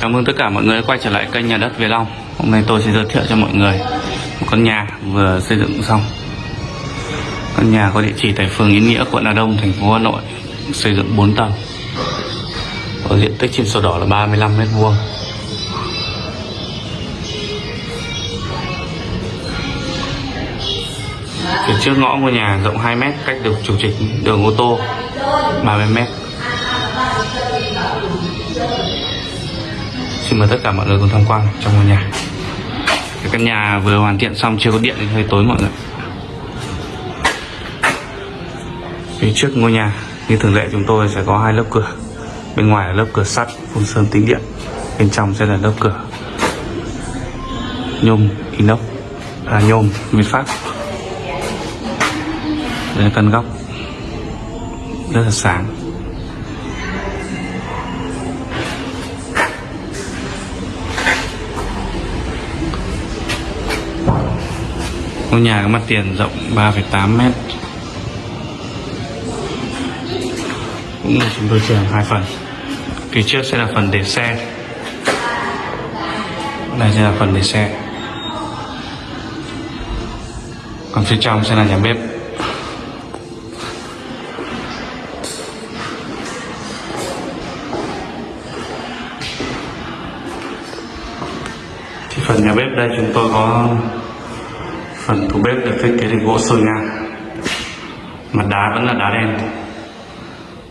Chào mừng tất cả mọi người đã quay trở lại kênh nhà đất Việt Long. Hôm nay tôi sẽ giới thiệu cho mọi người một con nhà vừa xây dựng xong. Căn nhà có địa chỉ tại phường Yên Nghĩa, quận Hà Đông, thành phố Hà Nội Xây dựng 4 tầng. Có diện tích trên sổ đỏ là 35 mét vuông. Phía trước ngõ ngôi nhà rộng 2 mét cách được chủ trịch đường ô tô 30 mét. Mời tất cả mọi người cùng tham quan trong ngôi nhà. Cái căn nhà vừa hoàn thiện xong chưa có điện nên hơi tối mọi người. Phía trước ngôi nhà như thường lệ chúng tôi sẽ có hai lớp cửa. Bên ngoài là lớp cửa sắt phun sơn tính điện. Bên trong sẽ là lớp cửa Nhôm inox. À nhôm nguyên pháp, Đây là căn góc. Rất là sáng. Nhà có mặt tiền rộng 3,8 mét. Cũng là chúng tôi chia làm hai phần. Phía trước sẽ là phần để xe. Đây sẽ là phần để xe. Còn phía trong sẽ là nhà bếp. Thì phần nhà bếp đây chúng tôi có phần tủ bếp được thiết kế từ gỗ sôi ngang. Mặt đá vẫn là đá đen.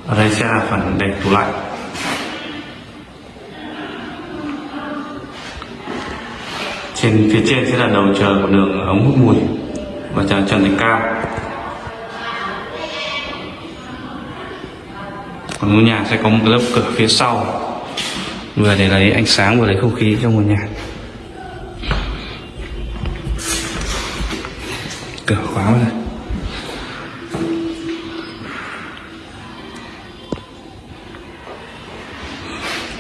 Ở đây sẽ là phần để tủ lạnh. Trên phía trên sẽ là đầu chờ của đường ống hút mùi và chờ trần thạch cao. Còn ngôi nhà sẽ có một lớp cửa phía sau. Vừa để lấy ánh sáng, vừa lấy không khí trong ngôi nhà. Cửa khóa vào đây.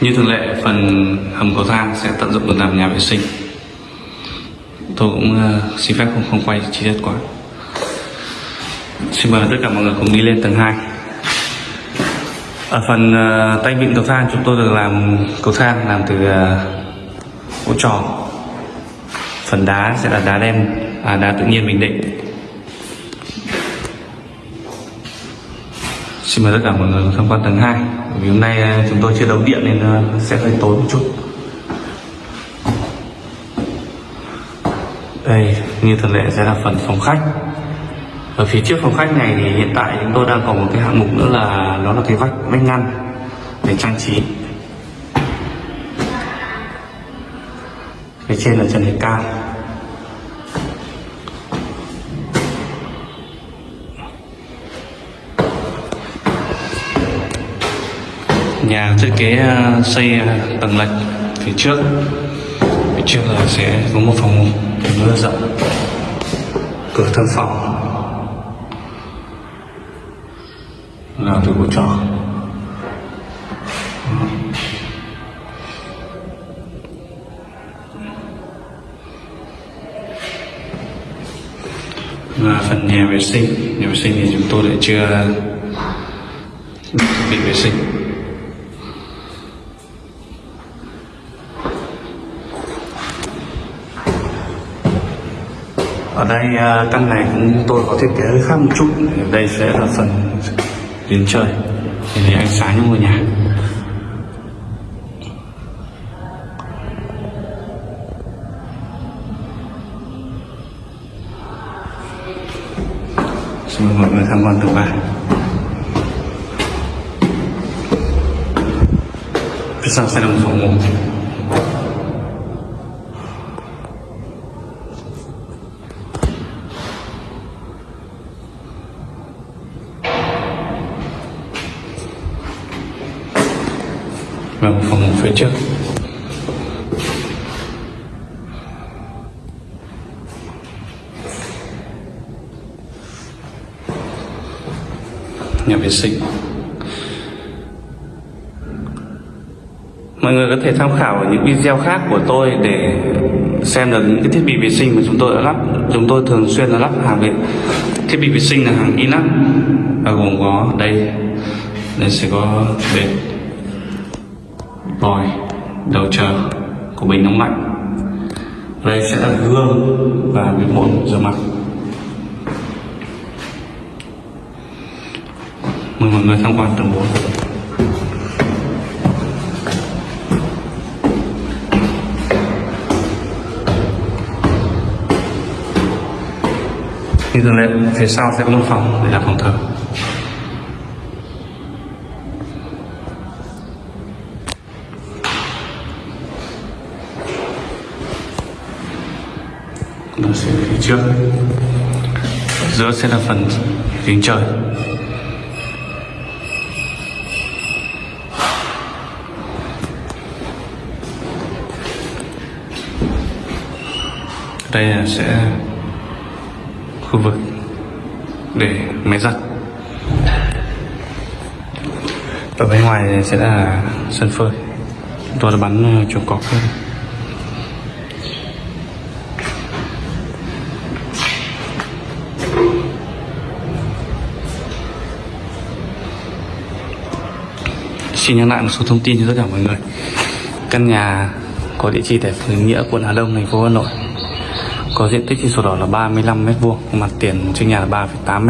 Như thường lệ phần hầm cầu thang sẽ tận dụng được làm nhà vệ sinh. Tôi cũng uh, xin phép không không quay chi tiết quá. Xin mời tất cả mọi người cùng đi lên tầng 2 ở phần uh, tay vịn cầu thang chúng tôi được làm cầu thang làm từ ờ, uh, gỗ tròn. Phần đá sẽ là đá đen à, đá tự nhiên bình định. Xin mời tất cả mọi người tham quan tầng 2 vì hôm nay à, chúng tôi chưa đấu điện nên à, sẽ hơi tối một chút. Đây, như thường lệ sẽ là phần phòng khách. Ở phía trước phòng khách này thì hiện tại chúng tôi đang có một cái hạng mục nữa là nó là cái vách vách ngăn để trang trí. Phía trên là trần thạch cao. Nhà thiết kế à, xây à, tầng lệch phía trước. Phía trước là sẽ có một phòng ngủ rất rộng. Cửa thân phòng là từ của trọ. Và phần nhà vệ sinh. Nhà vệ sinh thì chúng tôi lại chưa bị vệ sinh. Ở đây à, căn này cũng tôi có thiết kế hơi khác một chút. Ở đây sẽ là phần đến trời để lấy ánh sáng cho ngôi nhà. Xin mời mọi người tham quan tầng ba phía sau sẽ là một? phòng ngủ phòng ngủ phía trước. Nhà vệ sinh. Mọi người có thể tham khảo ở những video khác của tôi để xem được những cái thiết bị vệ sinh mà chúng tôi đã lắp. Chúng tôi thường xuyên là lắp hàng viện. Thiết bị vệ sinh là hàng inox và gồm có đây. Đây sẽ có bệt vòi đầu chờ của bình nóng lạnh. Đây sẽ là gương và cái bồn rửa mặt. Mời mọi người tham quan tầng 4 như thường lệ phía sau sẽ có một phòng để là phòng thờ. Nó sẽ phía trước. Ở giữa sẽ là phần kính trời. Đây là sẽ khu vực để máy giặt. Ở bên ngoài sẽ là sân phơi. Tôi đã bắn ờ, chuồng cọp hết Xin nhắc lại một số thông tin cho tất cả mọi người. Căn nhà có địa chỉ tại phường Nghĩa, quận Hà Đông, thành phố Hà Nội. Có diện tích trên sổ đỏ là 35 m vuông, mặt tiền trên nhà là 3,8 m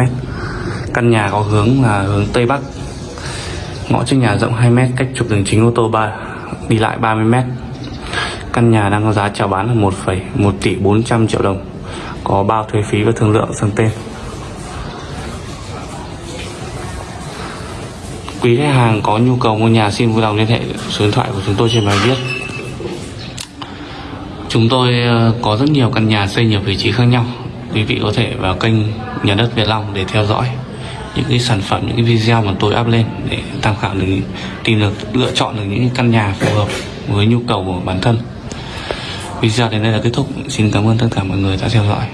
Căn nhà có hướng là hướng Tây Bắc. Ngõ trước nhà rộng 2 m, cách trục đường chính ô tô 3 đi lại 30 m Căn nhà đang có giá chào bán là 1,1 tỷ 400 triệu đồng. Có bao thuế phí và thương lượng sang tên. Quý khách hàng có nhu cầu mua nhà xin vui lòng liên hệ số điện thoại của chúng tôi trên bài viết. Chúng tôi ờ, có rất nhiều căn nhà xây nhiều vị trí khác nhau. Quý vị có thể vào kênh Nhà đất Việt Long để theo dõi những cái sản phẩm, những cái video mà tôi up lên để tham khảo được tìm được lựa chọn được những căn nhà phù hợp với nhu cầu của bản thân. Video đến đây là kết thúc. Xin cảm ơn tất cả mọi người đã theo dõi.